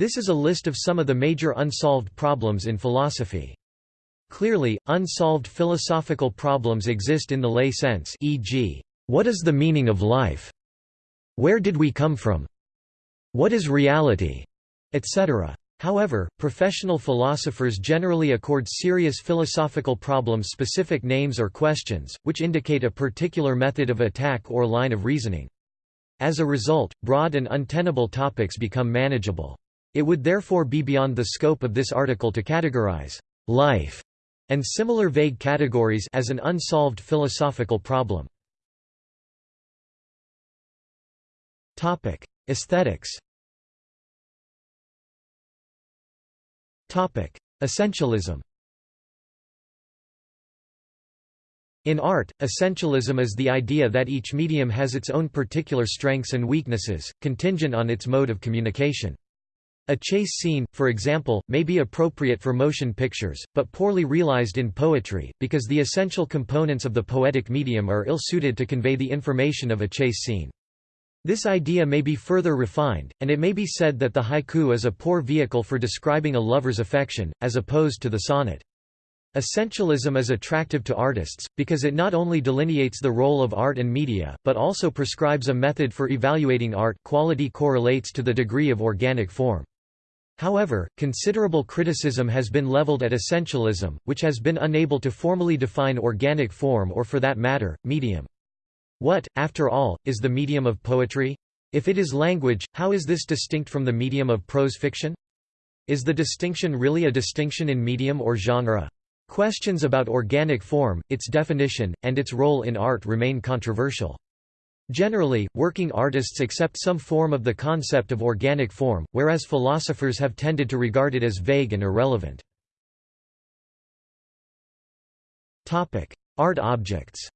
This is a list of some of the major unsolved problems in philosophy. Clearly, unsolved philosophical problems exist in the lay sense e.g., what is the meaning of life? Where did we come from? What is reality? etc. However, professional philosophers generally accord serious philosophical problems specific names or questions, which indicate a particular method of attack or line of reasoning. As a result, broad and untenable topics become manageable. It would therefore be beyond the scope of this article to categorize life and similar vague categories as an unsolved philosophical problem. Aesthetics Essentialism In art, essentialism is the idea that each medium has its own particular strengths and weaknesses, contingent on its mode of communication. A chase scene, for example, may be appropriate for motion pictures, but poorly realized in poetry, because the essential components of the poetic medium are ill-suited to convey the information of a chase scene. This idea may be further refined, and it may be said that the haiku is a poor vehicle for describing a lover's affection, as opposed to the sonnet. Essentialism is attractive to artists, because it not only delineates the role of art and media, but also prescribes a method for evaluating art quality correlates to the degree of organic form. However, considerable criticism has been leveled at essentialism, which has been unable to formally define organic form or for that matter, medium. What, after all, is the medium of poetry? If it is language, how is this distinct from the medium of prose fiction? Is the distinction really a distinction in medium or genre? Questions about organic form, its definition, and its role in art remain controversial. Generally, working artists accept some form of the concept of organic form, whereas philosophers have tended to regard it as vague and irrelevant. Art objects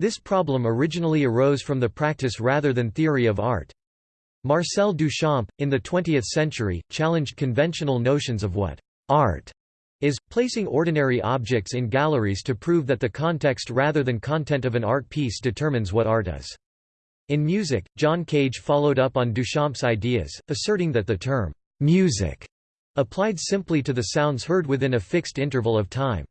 This problem originally arose from the practice rather than theory of art. Marcel Duchamp, in the 20th century, challenged conventional notions of what art is, placing ordinary objects in galleries to prove that the context rather than content of an art piece determines what art is. In music, John Cage followed up on Duchamp's ideas, asserting that the term music applied simply to the sounds heard within a fixed interval of time.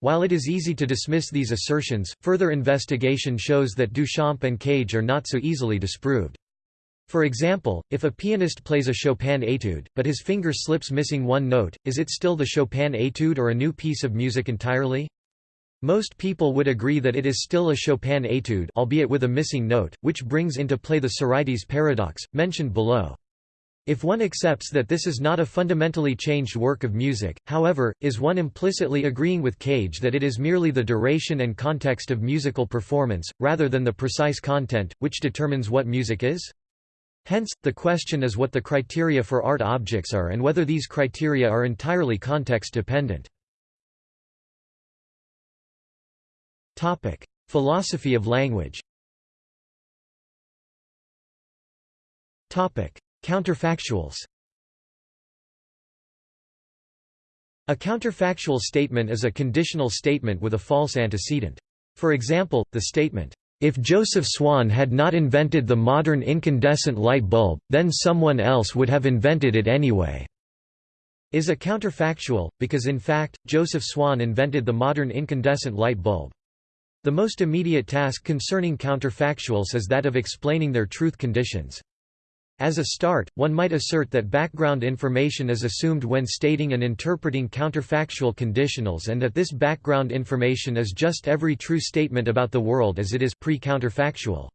While it is easy to dismiss these assertions, further investigation shows that Duchamp and Cage are not so easily disproved. For example, if a pianist plays a Chopin etude, but his finger slips missing one note, is it still the Chopin etude or a new piece of music entirely? Most people would agree that it is still a Chopin etude albeit with a missing note, which brings into play the Sorites paradox, mentioned below. If one accepts that this is not a fundamentally changed work of music, however, is one implicitly agreeing with Cage that it is merely the duration and context of musical performance, rather than the precise content, which determines what music is? Hence, the question is what the criteria for art objects are and whether these criteria are entirely context-dependent. Philosophy of language Counterfactuals A counterfactual statement is a conditional statement with a false antecedent. For example, the statement, "...if Joseph Swan had not invented the modern incandescent light bulb, then someone else would have invented it anyway." is a counterfactual, because in fact, Joseph Swan invented the modern incandescent light bulb. The most immediate task concerning counterfactuals is that of explaining their truth conditions. As a start, one might assert that background information is assumed when stating and interpreting counterfactual conditionals and that this background information is just every true statement about the world as it is pre-counterfactual.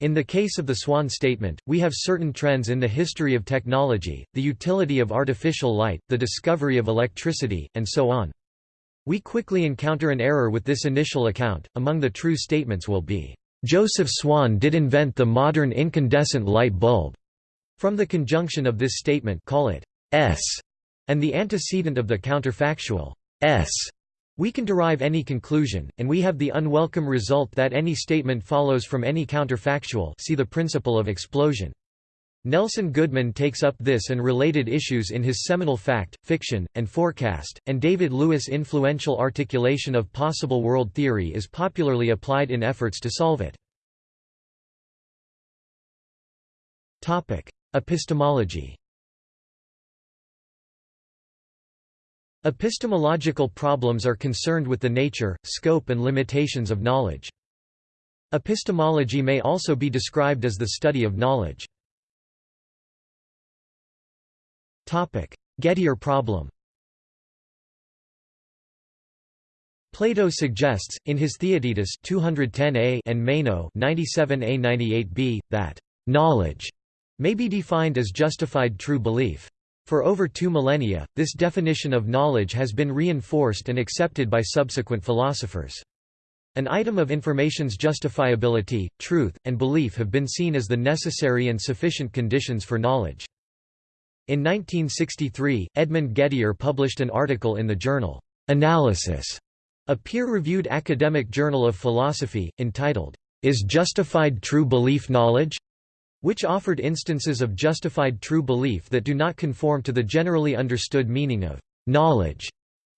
In the case of the Swan statement, we have certain trends in the history of technology, the utility of artificial light, the discovery of electricity, and so on. We quickly encounter an error with this initial account. Among the true statements will be, Joseph Swan did invent the modern incandescent light bulb. From the conjunction of this statement call it s and the antecedent of the counterfactual s we can derive any conclusion, and we have the unwelcome result that any statement follows from any counterfactual see the principle of explosion. Nelson Goodman takes up this and related issues in his seminal Fact, Fiction, and Forecast, and David Lewis' influential articulation of possible world theory is popularly applied in efforts to solve it. Epistemology Epistemological problems are concerned with the nature, scope and limitations of knowledge. Epistemology may also be described as the study of knowledge. Gettier problem Plato suggests, in his Theaetetus 210a and Meno 97a-98b, that knowledge may be defined as justified true belief. For over two millennia, this definition of knowledge has been reinforced and accepted by subsequent philosophers. An item of information's justifiability, truth, and belief have been seen as the necessary and sufficient conditions for knowledge. In 1963, Edmund Gettier published an article in the journal, Analysis, a peer-reviewed academic journal of philosophy, entitled, Is Justified True Belief Knowledge? Which offered instances of justified true belief that do not conform to the generally understood meaning of knowledge.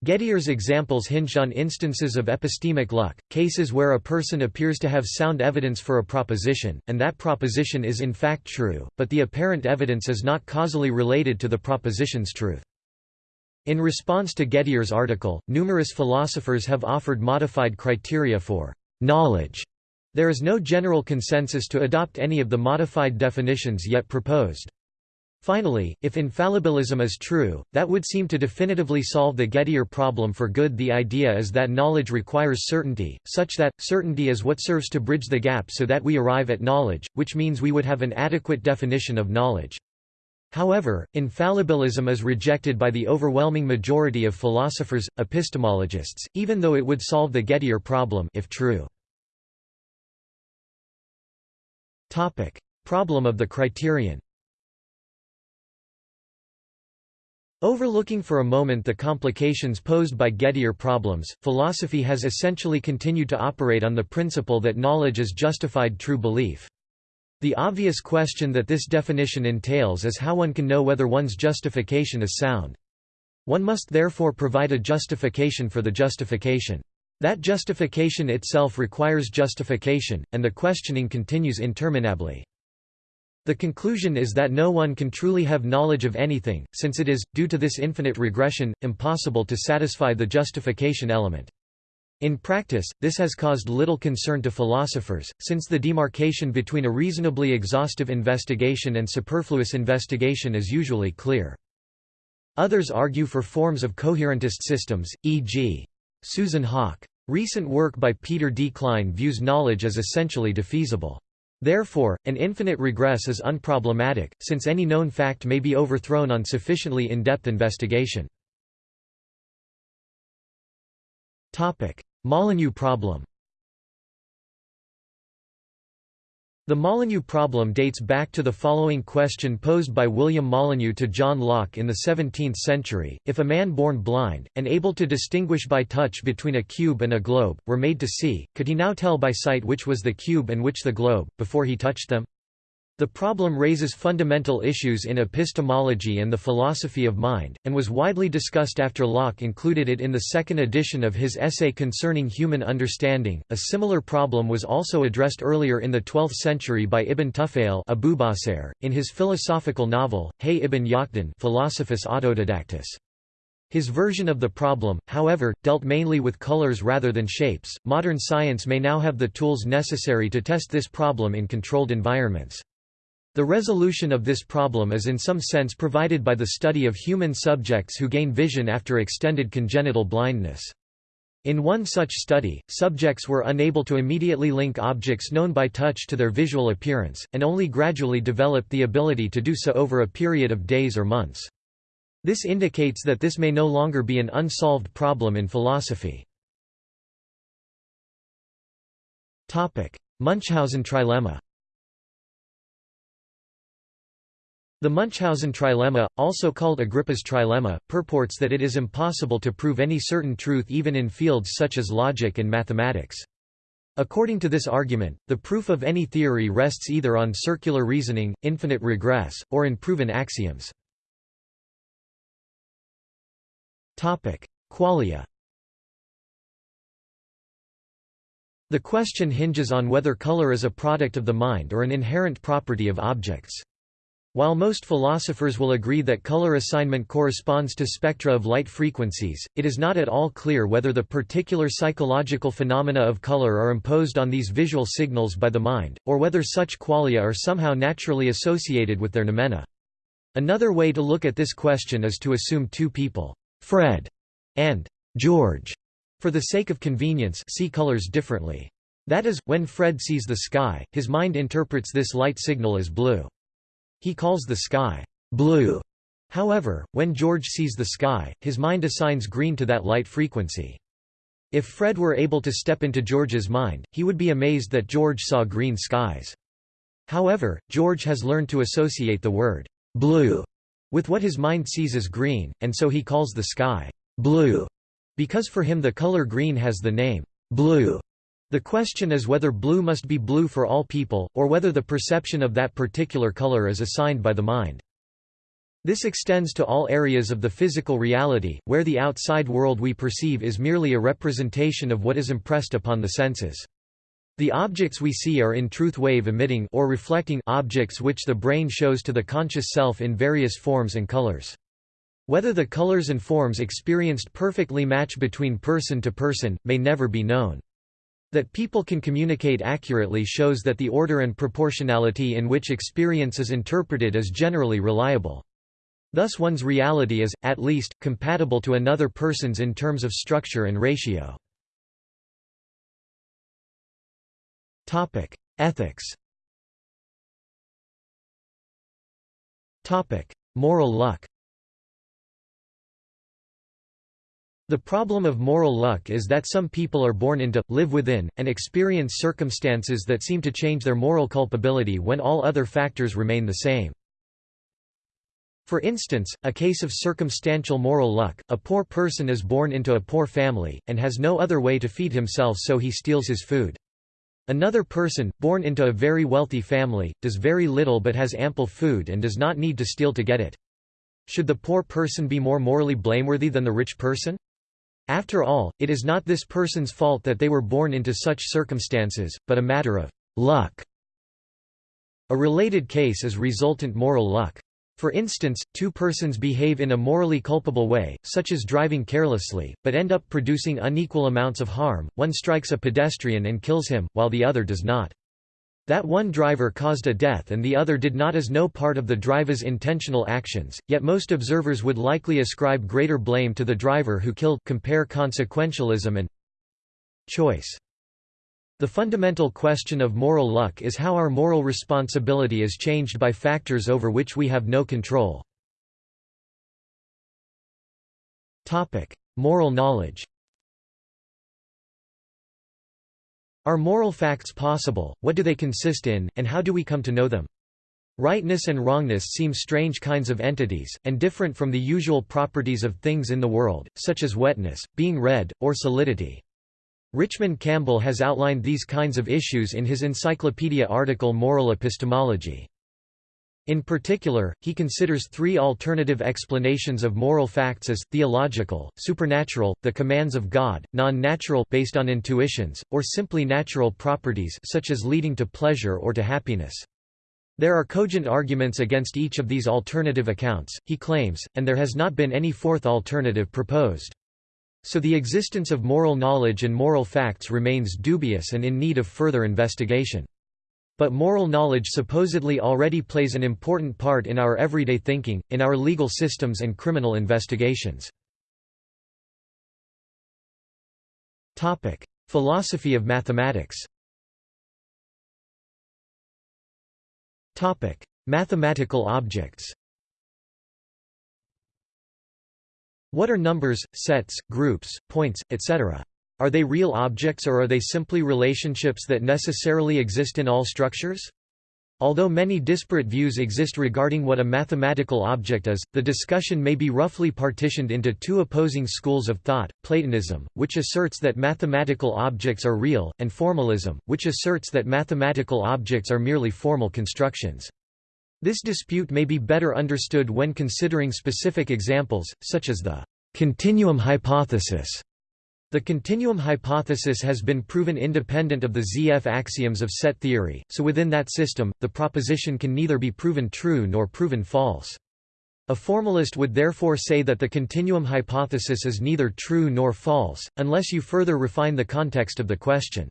Gettier's examples hinged on instances of epistemic luck, cases where a person appears to have sound evidence for a proposition, and that proposition is in fact true, but the apparent evidence is not causally related to the proposition's truth. In response to Gettier's article, numerous philosophers have offered modified criteria for knowledge. There is no general consensus to adopt any of the modified definitions yet proposed. Finally, if infallibilism is true, that would seem to definitively solve the Gettier problem for good the idea is that knowledge requires certainty, such that, certainty is what serves to bridge the gap so that we arrive at knowledge, which means we would have an adequate definition of knowledge. However, infallibilism is rejected by the overwhelming majority of philosophers, epistemologists, even though it would solve the Gettier problem if true. Problem of the criterion Overlooking for a moment the complications posed by Gettier problems, philosophy has essentially continued to operate on the principle that knowledge is justified true belief. The obvious question that this definition entails is how one can know whether one's justification is sound. One must therefore provide a justification for the justification. That justification itself requires justification, and the questioning continues interminably. The conclusion is that no one can truly have knowledge of anything, since it is, due to this infinite regression, impossible to satisfy the justification element. In practice, this has caused little concern to philosophers, since the demarcation between a reasonably exhaustive investigation and superfluous investigation is usually clear. Others argue for forms of coherentist systems, e.g. Susan Haack. Recent work by Peter D. Klein views knowledge as essentially defeasible. Therefore, an infinite regress is unproblematic, since any known fact may be overthrown on sufficiently in-depth investigation. Molyneux problem The Molyneux problem dates back to the following question posed by William Molyneux to John Locke in the 17th century, if a man born blind, and able to distinguish by touch between a cube and a globe, were made to see, could he now tell by sight which was the cube and which the globe, before he touched them? The problem raises fundamental issues in epistemology and the philosophy of mind, and was widely discussed after Locke included it in the second edition of his essay concerning human understanding. A similar problem was also addressed earlier in the 12th century by Ibn Tufayl in his philosophical novel, Hay ibn Yaqdan Philosophus Autodidactus. His version of the problem, however, dealt mainly with colors rather than shapes. Modern science may now have the tools necessary to test this problem in controlled environments. The resolution of this problem is in some sense provided by the study of human subjects who gain vision after extended congenital blindness. In one such study, subjects were unable to immediately link objects known by touch to their visual appearance, and only gradually developed the ability to do so over a period of days or months. This indicates that this may no longer be an unsolved problem in philosophy. Munchausen trilemma The Munchausen trilemma, also called Agrippa's trilemma, purports that it is impossible to prove any certain truth even in fields such as logic and mathematics. According to this argument, the proof of any theory rests either on circular reasoning, infinite regress, or in proven axioms. Qualia The question hinges on whether color is a product of the mind or an inherent property of objects. While most philosophers will agree that color assignment corresponds to spectra of light frequencies, it is not at all clear whether the particular psychological phenomena of color are imposed on these visual signals by the mind, or whether such qualia are somehow naturally associated with their noumena. Another way to look at this question is to assume two people, Fred and George, for the sake of convenience see colors differently. That is, when Fred sees the sky, his mind interprets this light signal as blue. He calls the sky blue. However, when George sees the sky, his mind assigns green to that light frequency. If Fred were able to step into George's mind, he would be amazed that George saw green skies. However, George has learned to associate the word blue with what his mind sees as green, and so he calls the sky blue, because for him the color green has the name blue. The question is whether blue must be blue for all people, or whether the perception of that particular color is assigned by the mind. This extends to all areas of the physical reality, where the outside world we perceive is merely a representation of what is impressed upon the senses. The objects we see are in truth wave-emitting or reflecting objects which the brain shows to the conscious self in various forms and colors. Whether the colors and forms experienced perfectly match between person to person, may never be known. That people can communicate accurately shows that the order and proportionality in which experience is interpreted is generally reliable. Thus one's reality is, at least, compatible to another person's in terms of structure and ratio. Ethics Moral luck The problem of moral luck is that some people are born into, live within, and experience circumstances that seem to change their moral culpability when all other factors remain the same. For instance, a case of circumstantial moral luck, a poor person is born into a poor family, and has no other way to feed himself so he steals his food. Another person, born into a very wealthy family, does very little but has ample food and does not need to steal to get it. Should the poor person be more morally blameworthy than the rich person? After all, it is not this person's fault that they were born into such circumstances, but a matter of luck. A related case is resultant moral luck. For instance, two persons behave in a morally culpable way, such as driving carelessly, but end up producing unequal amounts of harm, one strikes a pedestrian and kills him, while the other does not. That one driver caused a death and the other did not is no part of the driver's intentional actions, yet most observers would likely ascribe greater blame to the driver who killed compare consequentialism and choice. The fundamental question of moral luck is how our moral responsibility is changed by factors over which we have no control. Moral knowledge Are moral facts possible, what do they consist in, and how do we come to know them? Rightness and wrongness seem strange kinds of entities, and different from the usual properties of things in the world, such as wetness, being red, or solidity. Richmond Campbell has outlined these kinds of issues in his encyclopedia article Moral Epistemology. In particular, he considers three alternative explanations of moral facts as, theological, supernatural, the commands of God, non-natural based on intuitions, or simply natural properties such as leading to pleasure or to happiness. There are cogent arguments against each of these alternative accounts, he claims, and there has not been any fourth alternative proposed. So the existence of moral knowledge and moral facts remains dubious and in need of further investigation. But moral knowledge supposedly already plays an important part in our everyday thinking, in our legal systems and criminal investigations. Philosophy of mathematics Mathematical objects What are numbers, sets, groups, points, etc.? Are they real objects or are they simply relationships that necessarily exist in all structures? Although many disparate views exist regarding what a mathematical object is, the discussion may be roughly partitioned into two opposing schools of thought, Platonism, which asserts that mathematical objects are real, and formalism, which asserts that mathematical objects are merely formal constructions. This dispute may be better understood when considering specific examples, such as the continuum hypothesis The continuum hypothesis has been proven independent of the ZF axioms of set theory, so within that system, the proposition can neither be proven true nor proven false. A formalist would therefore say that the continuum hypothesis is neither true nor false, unless you further refine the context of the question.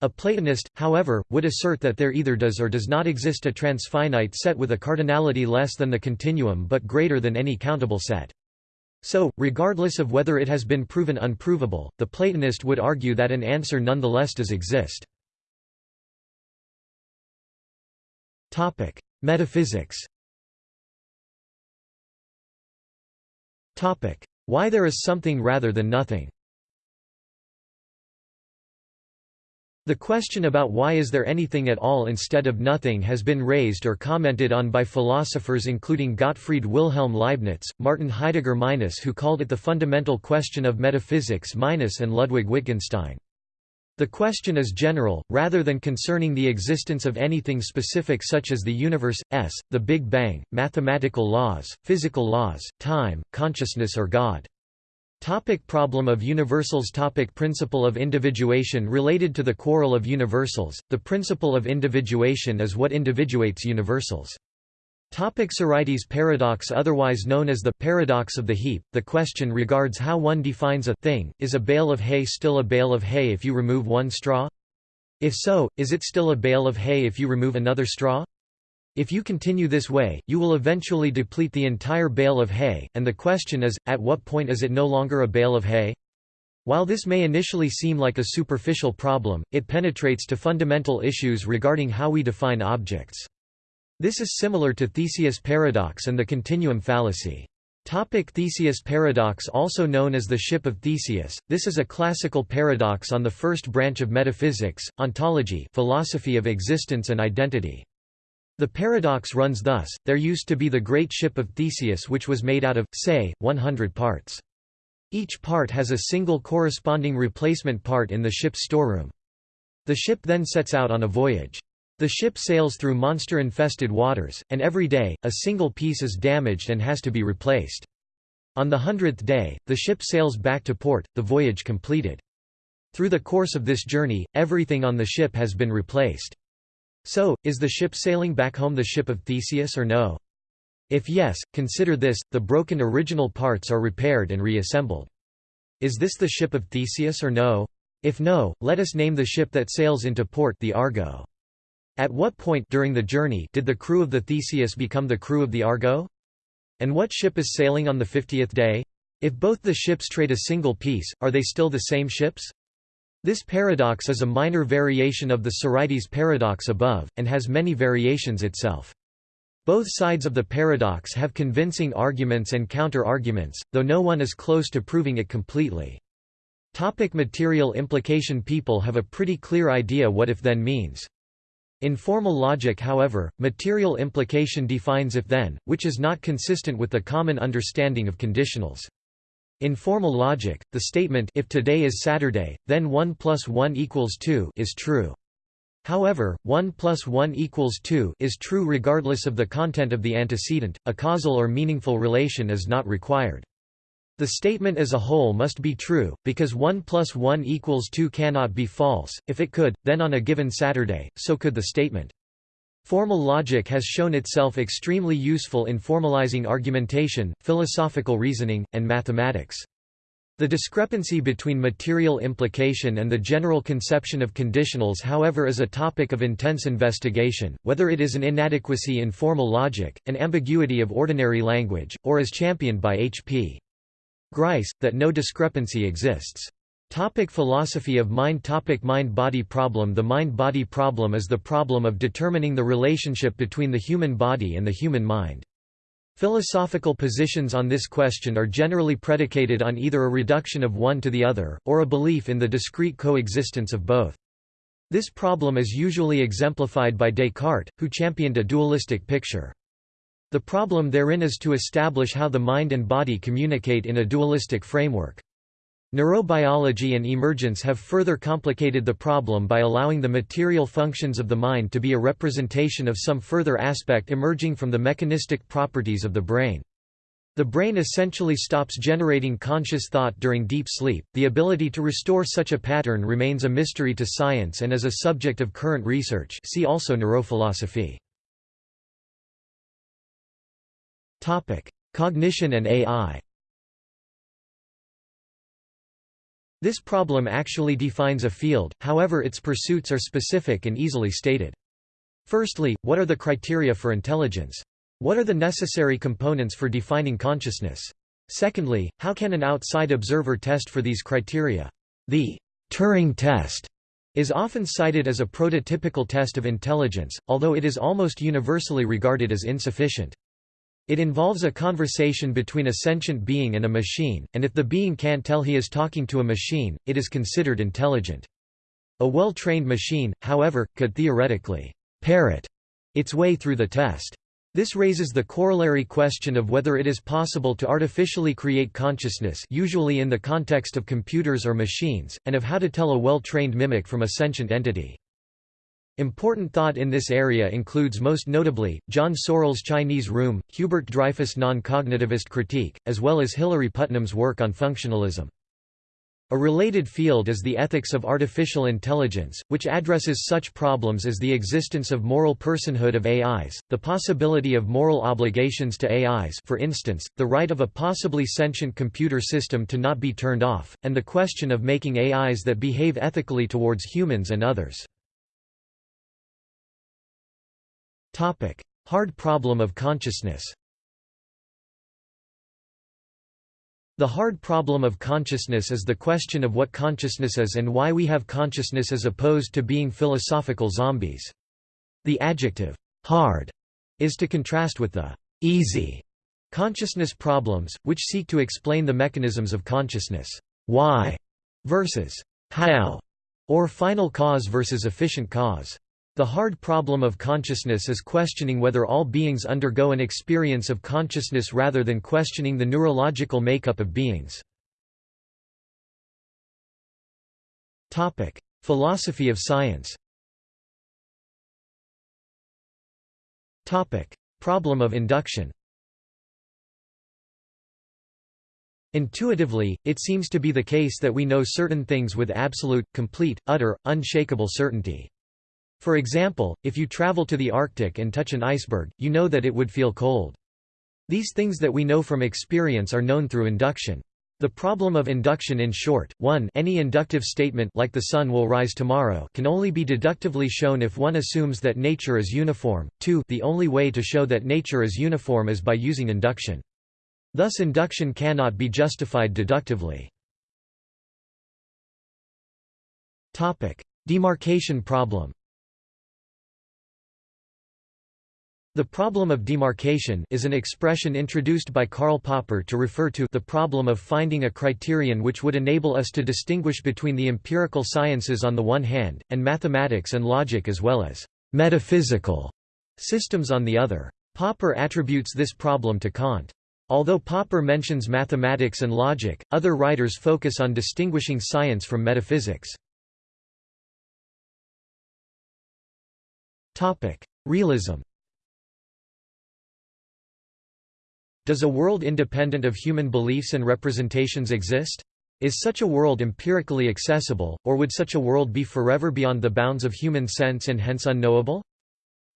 A Platonist, however, would assert that there either does or does not exist a transfinite set with a cardinality less than the continuum but greater than any countable set. So, regardless of whether it has been proven unprovable, the Platonist would argue that an answer nonetheless does exist. Topic: Metaphysics Topic: Why there is something rather than nothing The question about why is there anything at all instead of nothing has been raised or commented on by philosophers including Gottfried Wilhelm Leibniz, Martin Heidegger Minus who called it the fundamental question of metaphysics Minus and Ludwig Wittgenstein. The question is general, rather than concerning the existence of anything specific such as the universe, s, the Big Bang, mathematical laws, physical laws, time, consciousness or God. Topic problem of universals Topic Principle of individuation Related to the quarrel of universals, the principle of individuation is what individuates universals. Topic Sorites paradox Otherwise known as the paradox of the heap, the question regards how one defines a thing, is a bale of hay still a bale of hay if you remove one straw? If so, is it still a bale of hay if you remove another straw? If you continue this way, you will eventually deplete the entire bale of hay, and the question is, at what point is it no longer a bale of hay? While this may initially seem like a superficial problem, it penetrates to fundamental issues regarding how we define objects. This is similar to Theseus paradox and the continuum fallacy. Topic Theseus paradox Also known as the ship of Theseus, this is a classical paradox on the first branch of metaphysics, ontology philosophy of existence and identity. The paradox runs thus, there used to be the great ship of Theseus which was made out of, say, 100 parts. Each part has a single corresponding replacement part in the ship's storeroom. The ship then sets out on a voyage. The ship sails through monster-infested waters, and every day, a single piece is damaged and has to be replaced. On the hundredth day, the ship sails back to port, the voyage completed. Through the course of this journey, everything on the ship has been replaced. So, is the ship sailing back home the ship of Theseus or no? If yes, consider this, the broken original parts are repaired and reassembled. Is this the ship of Theseus or no? If no, let us name the ship that sails into port the Argo. At what point during the journey did the crew of the Theseus become the crew of the Argo? And what ship is sailing on the fiftieth day? If both the ships trade a single piece, are they still the same ships? This paradox is a minor variation of the Sorites paradox above, and has many variations itself. Both sides of the paradox have convincing arguments and counter-arguments, though no one is close to proving it completely. Topic material implication People have a pretty clear idea what if-then means. In formal logic however, material implication defines if-then, which is not consistent with the common understanding of conditionals. In formal logic, the statement if today is Saturday, then 1 plus 1 equals 2 is true. However, 1 plus 1 equals 2 is true regardless of the content of the antecedent, a causal or meaningful relation is not required. The statement as a whole must be true, because 1 plus 1 equals 2 cannot be false, if it could, then on a given Saturday, so could the statement. Formal logic has shown itself extremely useful in formalizing argumentation, philosophical reasoning, and mathematics. The discrepancy between material implication and the general conception of conditionals however is a topic of intense investigation, whether it is an inadequacy in formal logic, an ambiguity of ordinary language, or as championed by H.P. Grice, that no discrepancy exists. Topic philosophy of mind Topic Mind-body problem The mind-body problem is the problem of determining the relationship between the human body and the human mind. Philosophical positions on this question are generally predicated on either a reduction of one to the other, or a belief in the discrete coexistence of both. This problem is usually exemplified by Descartes, who championed a dualistic picture. The problem therein is to establish how the mind and body communicate in a dualistic framework. Neurobiology and emergence have further complicated the problem by allowing the material functions of the mind to be a representation of some further aspect emerging from the mechanistic properties of the brain. The brain essentially stops generating conscious thought during deep sleep. The ability to restore such a pattern remains a mystery to science and is a subject of current research. See also neurophilosophy. Topic: Cognition and AI. This problem actually defines a field, however its pursuits are specific and easily stated. Firstly, what are the criteria for intelligence? What are the necessary components for defining consciousness? Secondly, how can an outside observer test for these criteria? The Turing test is often cited as a prototypical test of intelligence, although it is almost universally regarded as insufficient. It involves a conversation between a sentient being and a machine, and if the being can't tell he is talking to a machine, it is considered intelligent. A well-trained machine, however, could theoretically parrot its way through the test. This raises the corollary question of whether it is possible to artificially create consciousness usually in the context of computers or machines, and of how to tell a well-trained mimic from a sentient entity. Important thought in this area includes most notably, John Searle's Chinese Room, Hubert Dreyfus' non-cognitivist critique, as well as Hilary Putnam's work on functionalism. A related field is the ethics of artificial intelligence, which addresses such problems as the existence of moral personhood of AIs, the possibility of moral obligations to AIs for instance, the right of a possibly sentient computer system to not be turned off, and the question of making AIs that behave ethically towards humans and others. Hard problem of consciousness The hard problem of consciousness is the question of what consciousness is and why we have consciousness as opposed to being philosophical zombies. The adjective, hard, is to contrast with the easy consciousness problems, which seek to explain the mechanisms of consciousness. Why versus how, or final cause versus efficient cause. The hard problem of consciousness is questioning whether all beings undergo an experience of consciousness rather than questioning the neurological makeup of beings. Philosophy of science Problem of induction Intuitively, it seems to be the case that we know certain things with absolute, complete, utter, unshakable certainty. For example, if you travel to the Arctic and touch an iceberg, you know that it would feel cold. These things that we know from experience are known through induction. The problem of induction in short, 1 any inductive statement like the sun will rise tomorrow can only be deductively shown if one assumes that nature is uniform, 2 the only way to show that nature is uniform is by using induction. Thus induction cannot be justified deductively. Demarcation problem The problem of demarcation is an expression introduced by Karl Popper to refer to the problem of finding a criterion which would enable us to distinguish between the empirical sciences on the one hand, and mathematics and logic as well as metaphysical systems on the other. Popper attributes this problem to Kant. Although Popper mentions mathematics and logic, other writers focus on distinguishing science from metaphysics. Realism Does a world independent of human beliefs and representations exist? Is such a world empirically accessible, or would such a world be forever beyond the bounds of human sense and hence unknowable?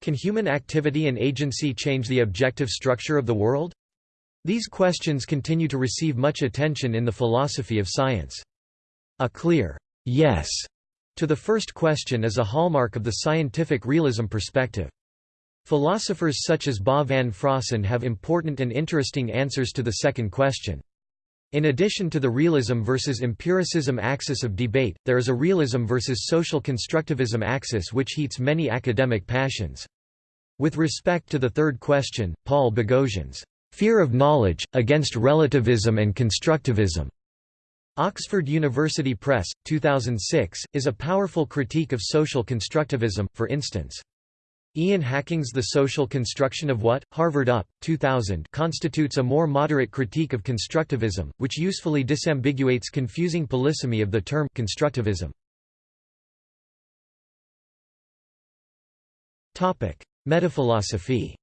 Can human activity and agency change the objective structure of the world? These questions continue to receive much attention in the philosophy of science. A clear yes to the first question is a hallmark of the scientific realism perspective. Philosophers such as Bas van Fraassen have important and interesting answers to the second question. In addition to the realism versus empiricism axis of debate, there is a realism versus social constructivism axis which heats many academic passions. With respect to the third question, Paul Boghossian's Fear of Knowledge, Against Relativism and Constructivism, Oxford University Press, 2006, is a powerful critique of social constructivism, for instance. Ian Hacking's The Social Construction of What? Harvard Up, 2000 constitutes a more moderate critique of constructivism, which usefully disambiguates confusing polysemy of the term constructivism. Metaphilosophy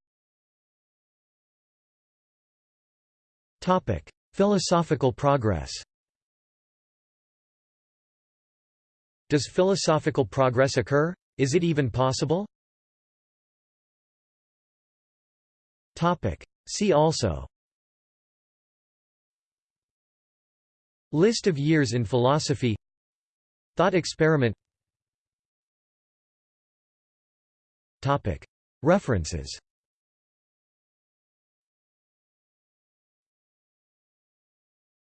Topic: Philosophical progress. Does philosophical progress occur? Is it even possible? Topic: See also. List of years in philosophy. Thought experiment. References